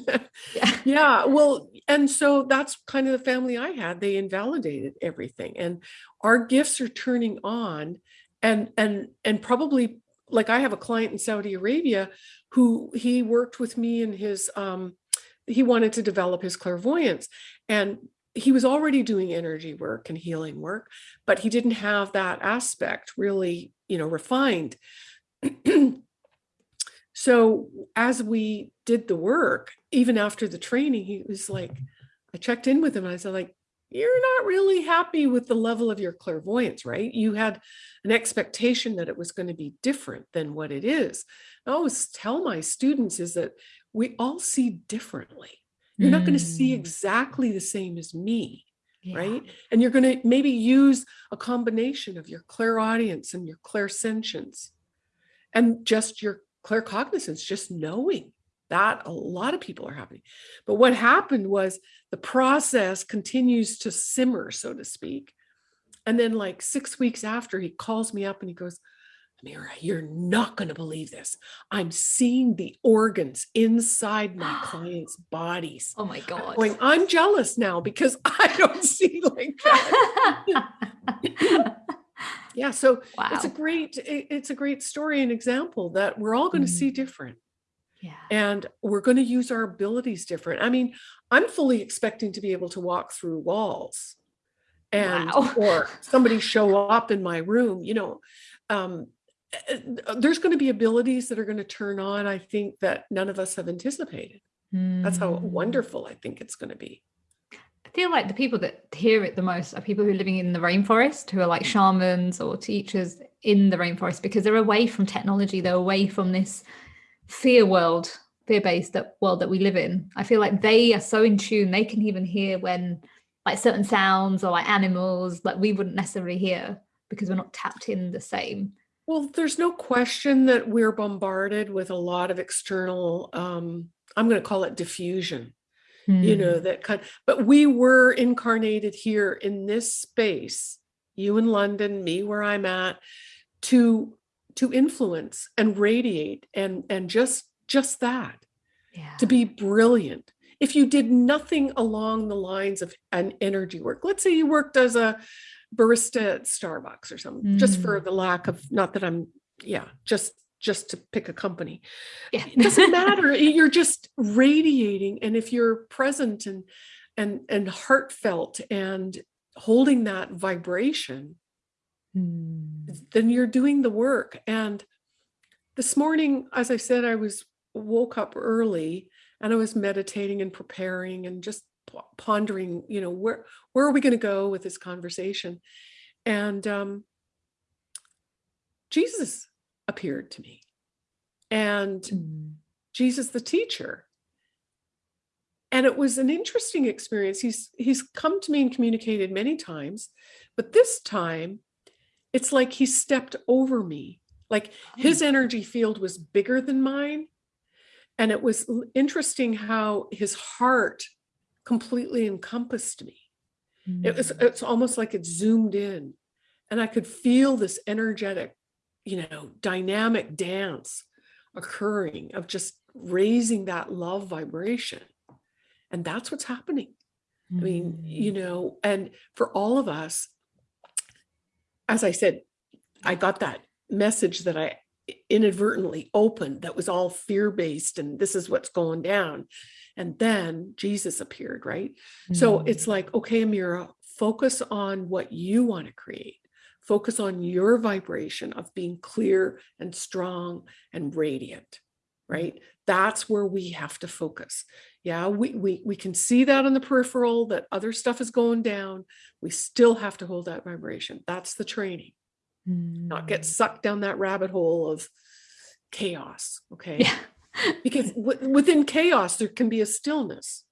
yeah. yeah well and so that's kind of the family i had they invalidated everything and our gifts are turning on and and and probably like I have a client in Saudi Arabia who he worked with me in his um he wanted to develop his clairvoyance and he was already doing energy work and healing work but he didn't have that aspect really you know refined so as we did the work even after the training he was like i checked in with him i said like you're not really happy with the level of your clairvoyance, right? You had an expectation that it was going to be different than what it is. I always tell my students is that we all see differently. You're mm. not going to see exactly the same as me, yeah. right? And you're going to maybe use a combination of your clairaudience and your clairsentience and just your claircognizance, just knowing that a lot of people are happening. But what happened was the process continues to simmer, so to speak. And then, like six weeks after, he calls me up and he goes, Amira, you're not going to believe this. I'm seeing the organs inside my clients' bodies. Oh my God. I'm, going, I'm jealous now because I don't see like that. yeah. So wow. it's a great, it's a great story and example that we're all going to mm. see different. Yeah. And we're going to use our abilities different. I mean, I'm fully expecting to be able to walk through walls and wow. or somebody show up in my room, you know. Um, there's going to be abilities that are going to turn on, I think, that none of us have anticipated. Mm. That's how hmm. wonderful I think it's going to be. I feel like the people that hear it the most are people who are living in the rainforest, who are like shamans or teachers in the rainforest, because they're away from technology, they're away from this fear world, fear-based that world that we live in. I feel like they are so in tune, they can even hear when like certain sounds or like animals like we wouldn't necessarily hear because we're not tapped in the same. Well, there's no question that we're bombarded with a lot of external, um, I'm going to call it diffusion, mm. you know, hmm. that kind, but we were incarnated here in this space, you in London, me where I'm at, to to influence and radiate and and just just that yeah. to be brilliant if you did nothing along the lines of an energy work, let's say you worked as a barista at Starbucks or something, mm. just for mm. the lack of, not that I'm, yeah, just just to pick a company. Yeah. it doesn't matter. You're just radiating. And if you're present and and and heartfelt and holding that vibration, mm. then you're doing the work. And this morning, as I said, I was woke up early and I was meditating and preparing and just pondering, you know, where where are we going to go with this conversation? And um, Jesus appeared to me, and mm. Jesus, the teacher. And it was an interesting experience. He's he's come to me and communicated many times, but this time, it's like he stepped over me. Like his oh. energy field was bigger than mine, and it was interesting how his heart completely encompassed me. Mm. It was mm. it's almost like it zoomed in and I could feel this energetic, you know, dynamic dance occurring of just raising that love vibration. And that's what's happening. Mm. I mean, you mm. know, and for all of us, as I said, I got that message that I inadvertently opened that was all fear based and this is what's going down. And then Jesus appeared, right? Mm. So it's like, okay, Amira, focus on what you want to create. Focus on your vibration of being clear and strong and radiant, right? That's where we have to focus. Yeah, we, we, we can see that on the peripheral, that other stuff is going down. We still have to hold that vibration. That's the training mm. not get mm. sucked down that rabbit hole of chaos. Okay. Yeah. Because within chaos, there can be a stillness.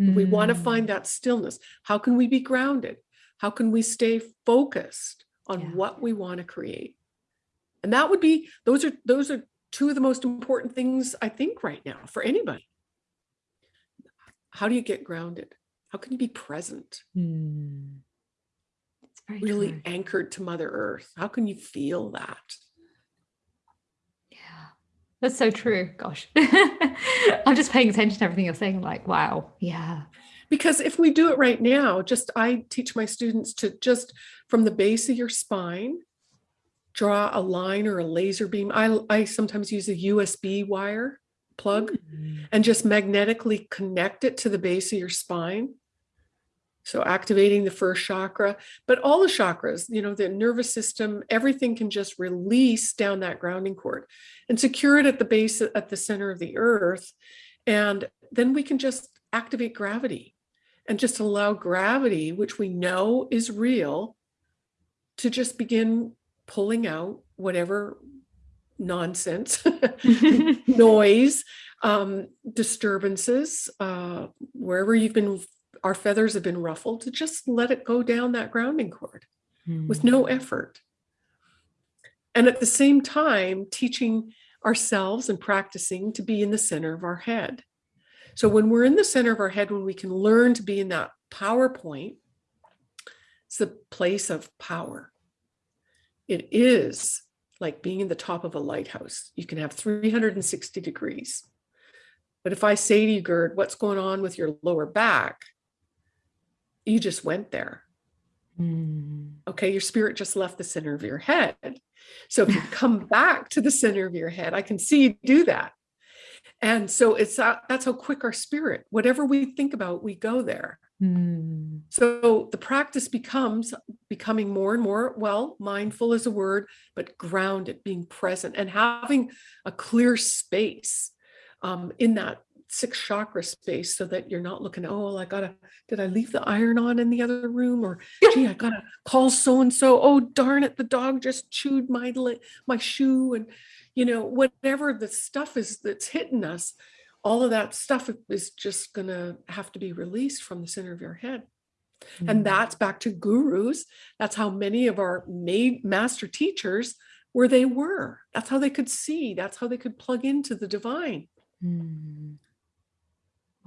Mm. We want to find that stillness. How can we be grounded? How can we stay focused on yeah. what we want to create? And that would be, those are, those are two of the most important things I think right now for anybody. How do you get grounded? How can you be present? Mm really true. anchored to Mother Earth. How can you feel that? That's so true. Gosh, I'm just paying attention to everything you're saying. like, wow, yeah. Because if we do it right now, just I teach my students to just from the base of your spine, draw a line or a laser beam. I, I sometimes use a USB wire plug mm. and just magnetically connect it to the base of your spine so activating the first chakra, but all the chakras, you know, the nervous system, everything can just release down that grounding cord and secure it at the base, at the center of the earth. And then we can just activate gravity and just allow gravity, which we know is real, to just begin pulling out whatever nonsense, noise, um, disturbances, uh, wherever you've been our feathers have been ruffled to just let it go down that grounding cord mm. with no hmm. effort. And at the same time, teaching ourselves and practicing to be in the center of our head. So when we're in the center of our head, when we can learn to be in that power point, it's the place of power. It is like being in the top of a lighthouse. You can have 360 degrees. But if I say to you, Gerd, what's going on with your lower back? You just went there. Mm. Okay, your spirit just left the center of your head. So if you come back to the center of your head, I can see you do that. And so it's that's how quick our spirit, whatever we think about, we go there. Mm. So the practice becomes becoming more and more, well, mindful is a word, but grounded, being present and having a clear space um, in that six chakra space so that you're not looking, oh, I gotta, did I leave the iron on in the other room? Or gee, I gotta call so-and-so. Oh, darn it, the dog just chewed my my shoe. And you know, whatever the stuff is that's hitting us, all of that stuff is just gonna have to be released from the center of your head. Mm-hmm. And that's back to gurus. That's how many of our made master teachers where they were. That's how they could see. That's how they could plug into the divine. Mm.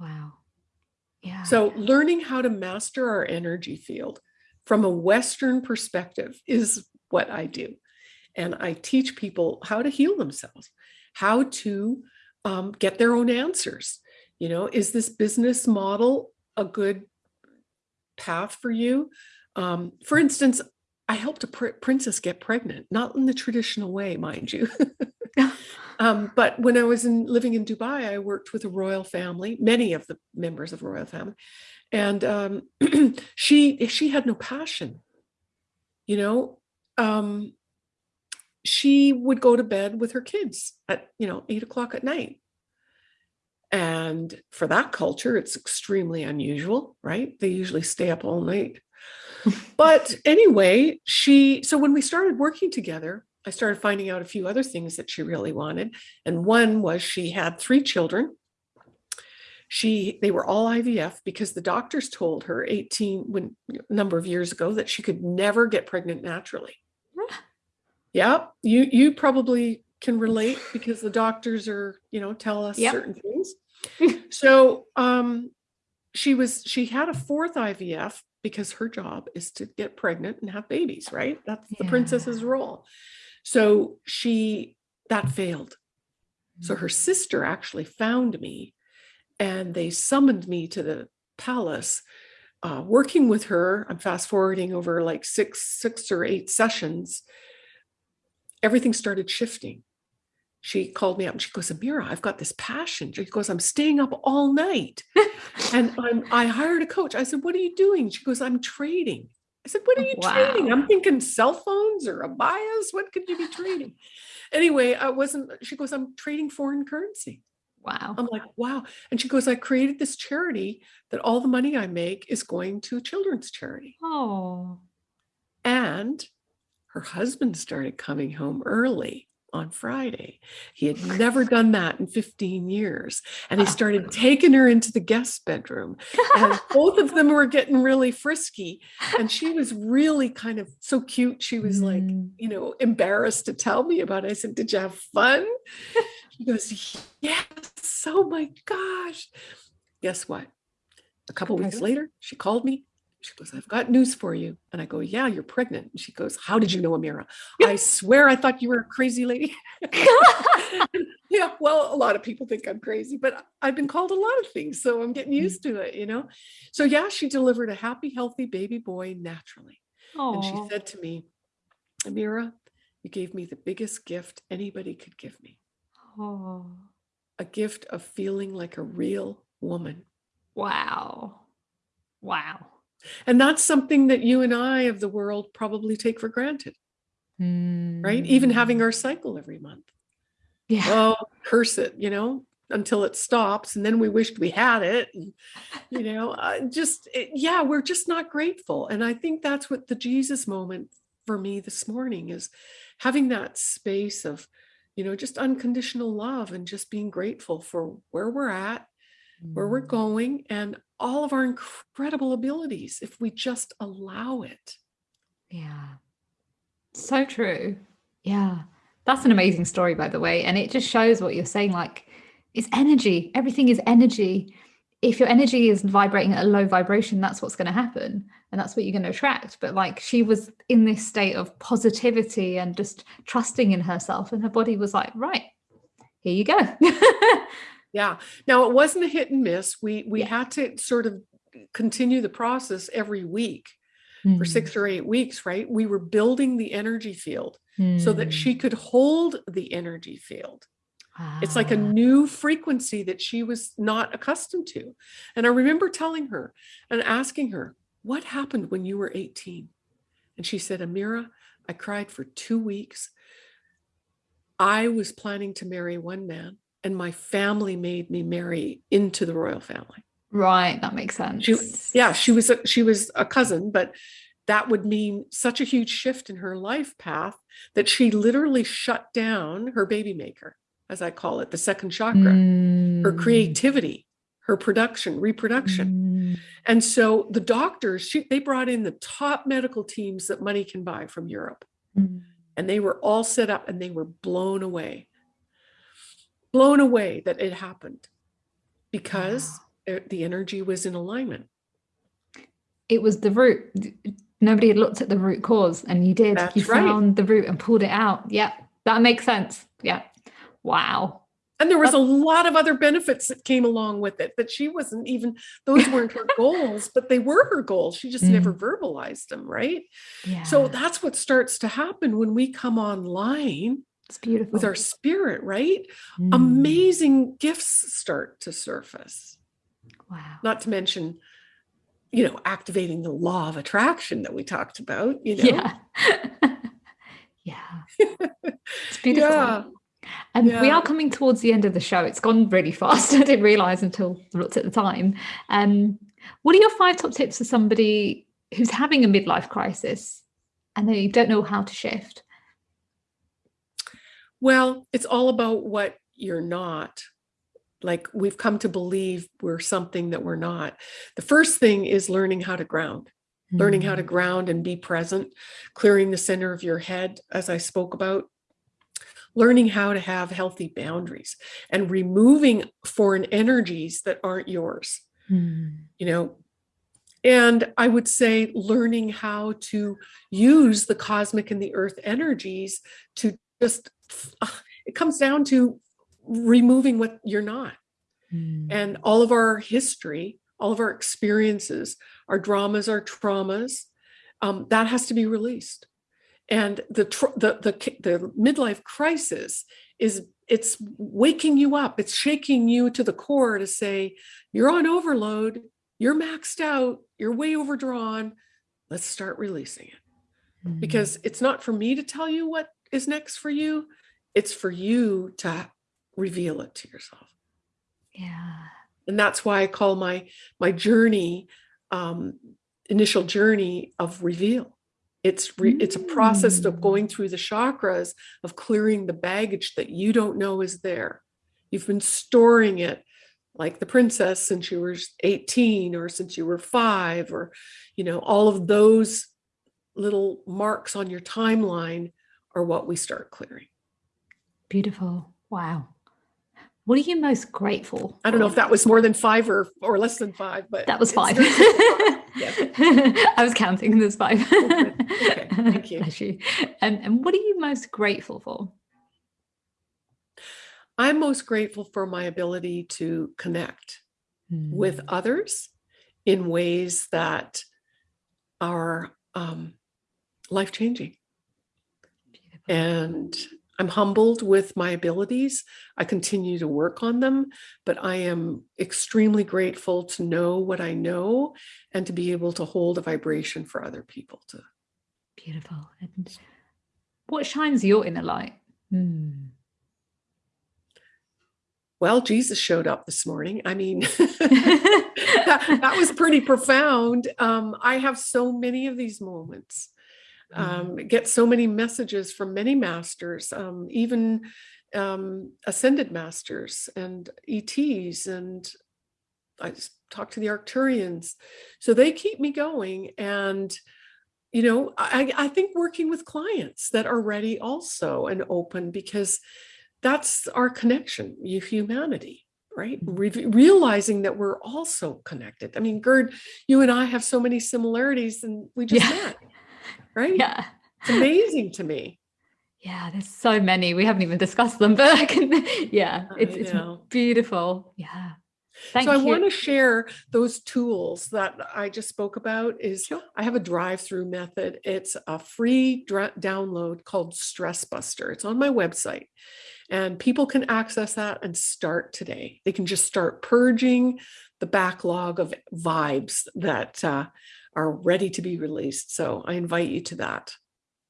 Wow. Yeah. So learning how to master our energy field from a Western perspective is what I do. And I teach people how to heal themselves, how to um, get their own answers. You know, is this business model a good path for you? Um, for instance, I helped a pr princess get pregnant, not in the traditional way, mind you. um, but when I was in, living in Dubai, I worked with a royal family, many of the members of royal family, and um, she she had no passion. You know, um, she would go to bed with her kids at you know eight o'clock at night. And for that culture, it's extremely unusual, right? They usually stay up all night but anyway, she, so when we started working together, I started finding out a few other things that she really wanted. And one was she had three children. She, they were all IVF because the doctors told her 18, when a number of years ago that she could never get pregnant naturally. yeah, you, you probably can relate because the doctors are, you know, tell us yep. certain things. so um, she was, she had a fourth IVF because her job is to get pregnant and have babies, right? That's yeah. the princess's role. So she, that failed. So her sister actually found me and they summoned me to the palace uh, working with her. I'm fast forwarding over like six, six or eight sessions. Everything started shifting she called me up and she goes, Amira, I've got this passion. She goes, I'm staying up all night. and I'm, I hired a coach. I said, what are you doing? She goes, I'm trading. I said, what are you wow. trading? I'm thinking cell phones or abayas. What could you be trading? Anyway, I wasn't, she goes, I'm trading foreign currency. Wow. I'm like, wow. And she goes, I created this charity that all the money I make is going to a children's charity. Oh. And her husband started coming home early on Friday. He had never done that in 15 years. And he started taking her into the guest bedroom. And both of them were getting really frisky. And she was really kind of so cute. She was like, mm. you know, embarrassed to tell me about it. I said, Did you have fun? She goes, Yes. Oh my gosh. Guess what? A couple weeks later, she called me she goes, I've got news for you. And I go, yeah, you're pregnant. And she goes, how did you know, Amira? I swear I thought you were a crazy lady. yeah, well, a lot of people think I'm crazy, but I've been called a lot of things. So I'm getting mm. used to it, you know? So yeah, she delivered a happy, healthy baby boy naturally. Aww. And she said to me, Amira, you gave me the biggest gift anybody could give me. Oh. A gift of feeling like a real woman. Wow. Wow. And that's something that you and I of the world probably take for granted, mm. right? Even having hmm. our cycle every month. Yeah. Oh, curse it, you know, until it stops. And then we wished we had it. And, you know, uh, just, it, yeah, we're just not grateful. And I think that's what the Jesus moment for me this morning is having that space of, you know, just unconditional love and just being grateful for where we're at where we're mm. going and all of our incredible abilities if we just allow it. Yeah. So true. Yeah. That's an amazing story, by the way. And it just shows what you're saying. Like, it's energy. Everything is energy. If your energy is vibrating at a low vibration, that's what's going to happen. And that's what you're going to attract. But like, she was in this state of positivity and just trusting in herself. And her body was like, right, here you go. Yeah. Now it wasn't a hit and miss. We we yeah. had to sort of continue the process every week mm. for six or eight weeks, right? We were building the energy field mm. so that she hmm. could hold the energy field. Ah. It's like a ah. new frequency that she was not accustomed to. And I remember telling her and asking her, what happened when you were 18? And she said, Amira, I cried for two weeks. I was planning to marry one man and my family made me marry into the royal family. Right, that makes sense. She, yeah, she was a, she was a cousin, but that would mean such a huge shift in her life path that she literally shut down her baby maker, as I call it, the second chakra, mm. her creativity, her production, reproduction. Mm. And so the doctors, she, they brought in the top medical teams that money can buy from Europe. Mm. And they were all set up and they were blown away blown away that it happened because wow. the energy was in alignment. It was the root. Nobody had looked at the root cause and you did. That's you right. found the root and pulled it out. Yeah, that makes sense. Yeah. Wow. and there was a lot of other benefits that came along with it that she wasn't even those weren't her goals but they were her goals she just mm. never verbalized them right yeah. so that's what starts to happen when we come online it's beautiful with our spirit right mm. amazing gifts start to surface wow not to mention you know activating the law of attraction that we talked about you know yeah yeah it's beautiful yeah. And yeah. we are coming towards the end of the show. It's gone really fast. I didn't realize until I looked at the time. Um, what are your five top tips for somebody who's having a midlife crisis and they don't know how to shift? Well, it's all about what you're not. Like we've come to believe we're something that we're not. The first thing is learning how to ground, mm-hmm. learning how to mm. ground and be present, clearing the center of your head, as I spoke about, learning how to have healthy boundaries and removing foreign energies that aren't yours. Mm. You know, and I would say learning how to use the cosmic and the earth energies to just, it comes down to removing what you're not. Mm. And all of our history, all of our experiences, our dramas, our traumas, um, that has to be released. And the, the the the midlife crisis is it's waking you up. It's shaking you to the core to say you're on overload. You're maxed out. You're way overdrawn. Let's start releasing it. Mm-hmm. because it's not for me to tell you what is next for you it's for you to reveal it to yourself yeah and that's why i call my my journey um initial journey of reveal it's re- it's a process of mm. going through the chakras of clearing the baggage that you don't know is there. You've been storing it like the princess since you were 18 or since you were 5 or you know all of those little marks on your timeline are what we start clearing. Beautiful. Wow. What are you most grateful? I don't know if that was more than 5 or or less than 5, but That was 5. I was counting. There's five. okay, thank you. Bless you. And, and what are you most grateful for? I'm most grateful for my ability to connect mm. with hmm. others in ways that are um, life changing. And I'm humbled with my abilities. I continue to work on them, but I am extremely grateful to know what I know and to be able to hold a vibration for other people to. Beautiful. And what shines your inner light? Hmm. Well, Jesus showed up this morning. I mean, that, that, was pretty profound. Um, I have so many of these moments um, mm-hmm. get so many messages from many masters, um, even um, ascended masters and ETs, and I talk to the Arcturians. So they keep me going. And, you know, I, I think working with clients that are ready also and open because that's our connection, humanity right Re- realizing that we're also connected i mean gerd you and i have so many similarities and we just yeah. met right? Yeah. It's amazing to me. Yeah, there's so many. We haven't even discussed them, but I can, yeah, it's, it's beautiful. Yeah. Thank so you. I want to share those tools that I just spoke about is sure. I have a drive-through method. It's a free download called Stress Buster. It's on my website and people can access that and start today. They can just start purging the backlog of vibes that uh, are ready to be released. So I invite you to that.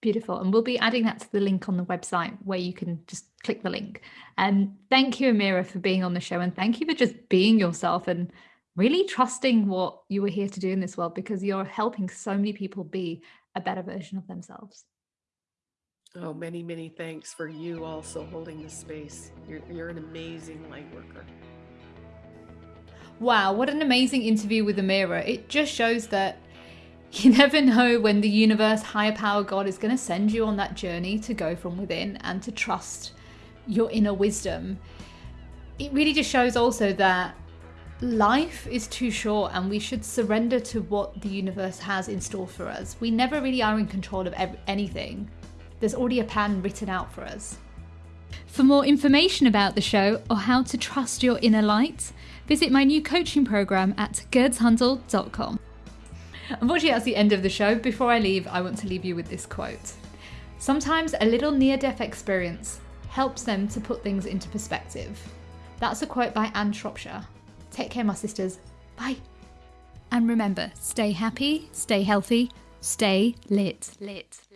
Beautiful. And we'll be adding that to the link on the website where you can just click the link. And thank you, Amira, for being on the show. And thank you for just being yourself and really trusting what you were here to do in this world because you're helping so many people be a better version of themselves. Oh, many, many thanks for you also holding the space. You're, you're an amazing light worker. Wow, what an amazing interview with Amira. It just shows that you never know when the universe, higher power, God is going to send you on that journey to go from within and to trust your inner wisdom. It really just shows also that life is too short and we should surrender to what the universe has in store for us. We never really are in control of anything. There's already a plan written out for us. For more information about the show or how to trust your inner light, visit my new coaching program at gerdshandel.com. Unfortunately, that's the end of the show. Before I leave, I want to leave you with this quote. Sometimes a little near death experience helps them to put things into perspective. That's a quote by Anne Shropshire. Take care, my sisters. Bye. And remember, stay happy, stay healthy, stay lit. Lit. Lit.